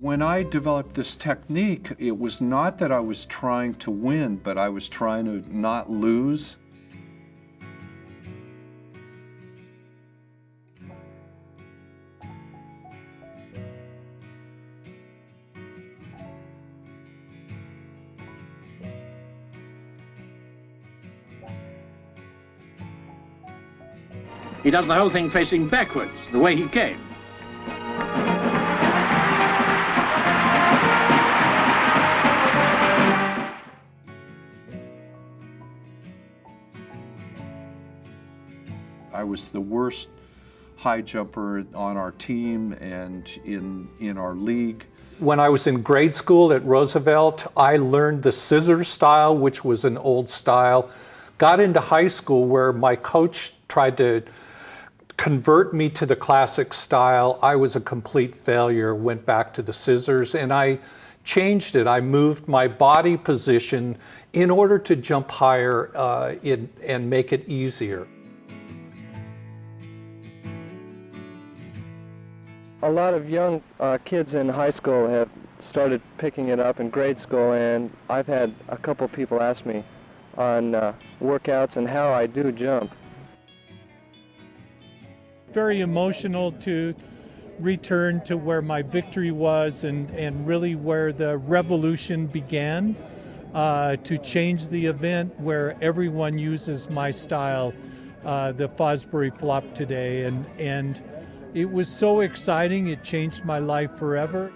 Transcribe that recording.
When I developed this technique, it was not that I was trying to win, but I was trying to not lose. He does the whole thing facing backwards, the way he came. I was the worst high jumper on our team and in, in our league. When I was in grade school at Roosevelt, I learned the scissors style, which was an old style. Got into high school where my coach tried to convert me to the classic style. I was a complete failure, went back to the scissors, and I changed it. I moved my body position in order to jump higher uh, in, and make it easier. A lot of young uh, kids in high school have started picking it up in grade school, and I've had a couple people ask me on uh, workouts and how I do jump. Very emotional to return to where my victory was and, and really where the revolution began uh, to change the event where everyone uses my style, uh, the Fosbury flop today. And, and it was so exciting, it changed my life forever.